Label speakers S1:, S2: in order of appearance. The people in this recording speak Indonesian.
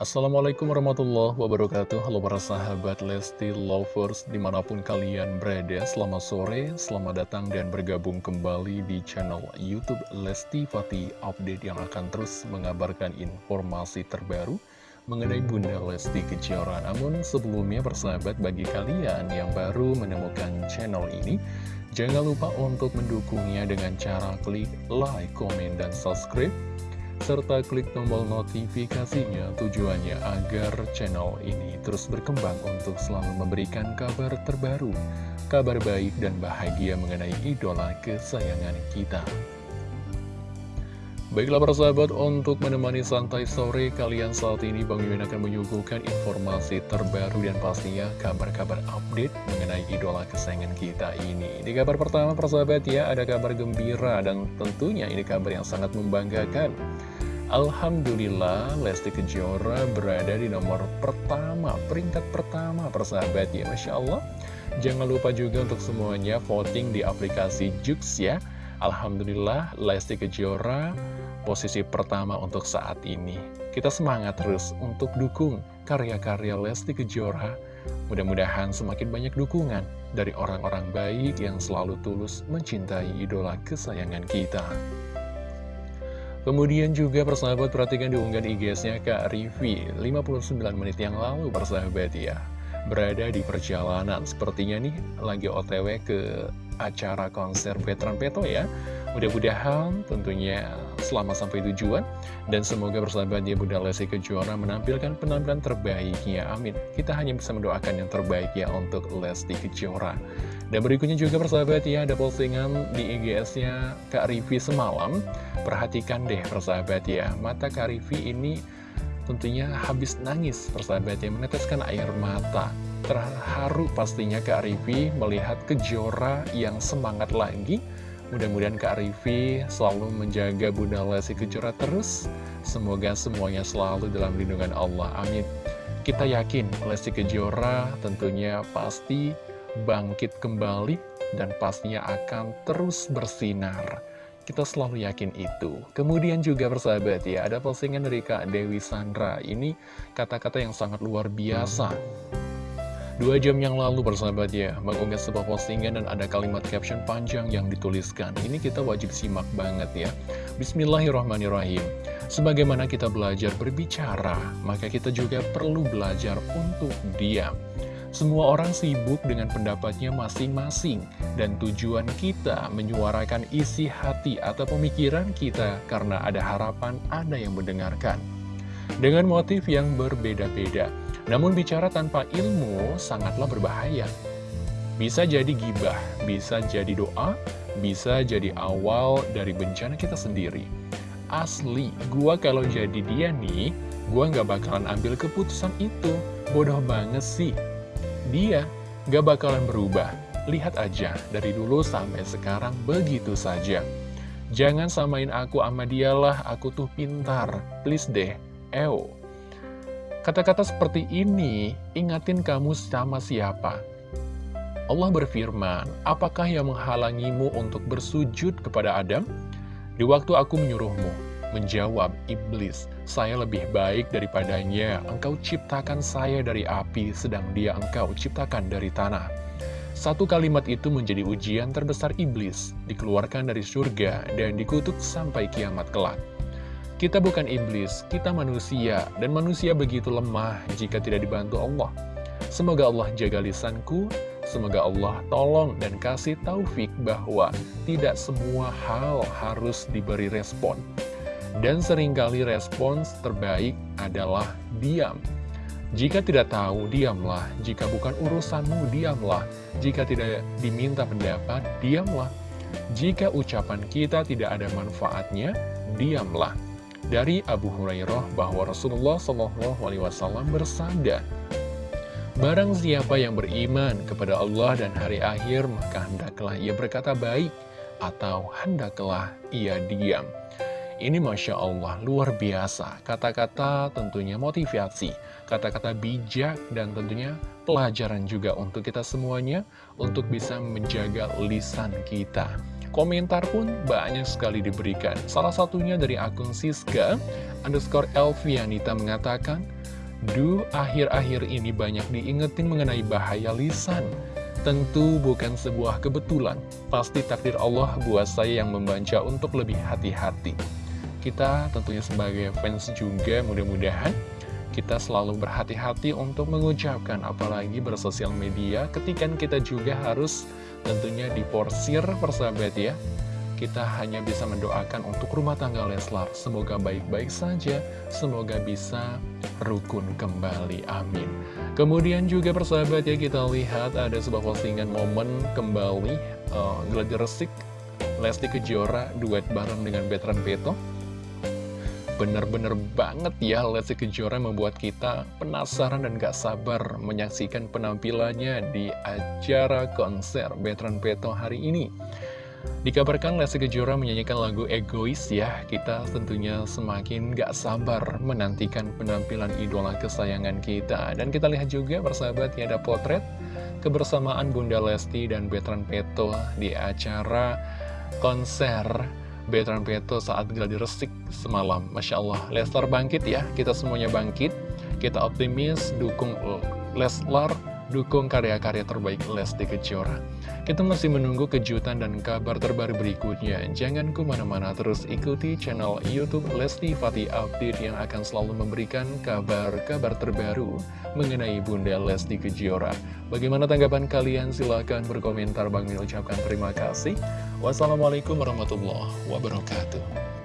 S1: Assalamualaikum warahmatullahi wabarakatuh. Halo para sahabat Lesti Lovers Di mana pun kalian berada Selamat sore, selamat datang dan bergabung kembali di channel Youtube Lesti Fati Update Yang akan terus mengabarkan informasi terbaru Mengenai Bunda Lesti Kejora. Namun sebelumnya persahabat bagi kalian yang baru menemukan channel ini Jangan lupa untuk mendukungnya dengan cara klik like, komen, dan subscribe serta klik tombol notifikasinya tujuannya agar channel ini terus berkembang untuk selalu memberikan kabar terbaru, kabar baik dan bahagia mengenai idola kesayangan kita. Baiklah para sahabat, untuk menemani santai sore kalian saat ini Bang Yuen akan menyuguhkan informasi terbaru dan pastinya kabar-kabar update mengenai idola kesayangan kita ini. Di kabar pertama para sahabat ya, ada kabar gembira dan tentunya ini kabar yang sangat membanggakan. Alhamdulillah Lesti Kejora berada di nomor pertama, peringkat pertama persahabat ya Masya Allah Jangan lupa juga untuk semuanya voting di aplikasi Jux ya Alhamdulillah Lesti Kejora posisi pertama untuk saat ini. Kita semangat terus untuk dukung karya-karya Lesti Kejora. Mudah-mudahan semakin banyak dukungan dari orang-orang baik yang selalu tulus mencintai idola kesayangan kita. Kemudian juga persahabat perhatikan diunggah IG-nya Kak Rivi 59 menit yang lalu persahabat ya. Berada di perjalanan. Sepertinya nih lagi otw ke acara konser Veteran Peto ya. Mudah-mudahan tentunya selamat sampai tujuan Dan semoga persahabat dia Bunda Lesti Kejora menampilkan penampilan terbaiknya. Amin. Kita hanya bisa mendoakan yang terbaik ya untuk Lesti Kejora. Dan berikutnya juga persahabat ya ada postingan di IGS-nya Kak Rivi semalam. Perhatikan deh persahabat ya, mata Karifi ini tentunya habis nangis persahabat yang meneteskan air mata. Terharu pastinya Kak Rivi melihat kejora yang semangat lagi. Mudah-mudahan Kak Rivi selalu menjaga Bunda Lesti Kejora terus. Semoga semuanya selalu dalam lindungan Allah. Amin. Kita yakin Lesti Kejora tentunya pasti bangkit kembali dan pastinya akan terus bersinar. Kita selalu yakin itu. Kemudian juga persahabat ya, ada postingan dari Kak Dewi Sandra. Ini kata-kata yang sangat luar biasa. Dua jam yang lalu persahabat ya, mengunggah sebuah postingan dan ada kalimat caption panjang yang dituliskan. Ini kita wajib simak banget ya. Bismillahirrahmanirrahim. Sebagaimana kita belajar berbicara, maka kita juga perlu belajar untuk diam. Semua orang sibuk dengan pendapatnya masing-masing dan tujuan kita menyuarakan isi hati atau pemikiran kita karena ada harapan ada yang mendengarkan. Dengan motif yang berbeda-beda, namun bicara tanpa ilmu sangatlah berbahaya. Bisa jadi gibah, bisa jadi doa, bisa jadi awal dari bencana kita sendiri. Asli, gua kalau jadi dia nih, gua nggak bakalan ambil keputusan itu. Bodoh banget sih, dia gak bakalan berubah. Lihat aja, dari dulu sampai sekarang begitu saja. Jangan samain aku sama dialah, aku tuh pintar. Please deh, eo. Kata-kata seperti ini, ingatin kamu sama siapa? Allah berfirman, apakah yang menghalangimu untuk bersujud kepada Adam? Di waktu aku menyuruhmu, Menjawab iblis, saya lebih baik daripadanya, engkau ciptakan saya dari api, sedang dia engkau ciptakan dari tanah. Satu kalimat itu menjadi ujian terbesar iblis, dikeluarkan dari surga dan dikutuk sampai kiamat kelak. Kita bukan iblis, kita manusia, dan manusia begitu lemah jika tidak dibantu Allah. Semoga Allah jaga lisanku, semoga Allah tolong dan kasih taufik bahwa tidak semua hal harus diberi respon. Dan sering kali respons terbaik adalah diam. Jika tidak tahu, diamlah. Jika bukan urusanmu, diamlah. Jika tidak diminta pendapat, diamlah. Jika ucapan kita tidak ada manfaatnya, diamlah. Dari Abu Hurairah bahwa Rasulullah SAW bersabda, Barang siapa yang beriman kepada Allah dan hari akhir, maka hendaklah ia berkata baik, atau hendaklah ia diam. Ini Masya Allah, luar biasa. Kata-kata tentunya motivasi, kata-kata bijak, dan tentunya pelajaran juga untuk kita semuanya, untuk bisa menjaga lisan kita. Komentar pun banyak sekali diberikan. Salah satunya dari akun Siska, underscore Elvianita mengatakan, Duh, akhir-akhir ini banyak diingetin mengenai bahaya lisan. Tentu bukan sebuah kebetulan, pasti takdir Allah buat saya yang membaca untuk lebih hati-hati. Kita tentunya sebagai fans juga mudah-mudahan kita selalu berhati-hati untuk mengucapkan apalagi bersosial media ketika kita juga harus tentunya diporsir persahabat ya kita hanya bisa mendoakan untuk rumah tangga Leslar. Semoga baik-baik saja, semoga bisa rukun kembali, amin. Kemudian juga persahabat ya kita lihat ada sebuah postingan momen kembali uh, Gladi Resik, Lesti Kejora duet bareng dengan Betran Peto. Bener-bener banget ya Lesti Kejora membuat kita penasaran dan gak sabar menyaksikan penampilannya di acara konser Betran Peto hari ini. Dikabarkan Lesti Kejora menyanyikan lagu Egois ya Kita tentunya semakin gak sabar menantikan penampilan idola kesayangan kita Dan kita lihat juga persahabat ya ada potret kebersamaan Bunda Lesti dan Betran Peto di acara konser Betran Peto saat gladi resik semalam Masya Allah Leslar bangkit ya kita semuanya bangkit kita optimis dukung Leslar dukung karya-karya terbaik Lesti Kejora. Kita masih menunggu kejutan dan kabar terbaru berikutnya. Jangan ke mana-mana terus ikuti channel Youtube Lesti Fatih Update yang akan selalu memberikan kabar-kabar terbaru mengenai Bunda Lesti Kejora. Bagaimana tanggapan kalian? Silahkan berkomentar. Bang Mil ucapkan terima kasih. Wassalamualaikum warahmatullahi wabarakatuh.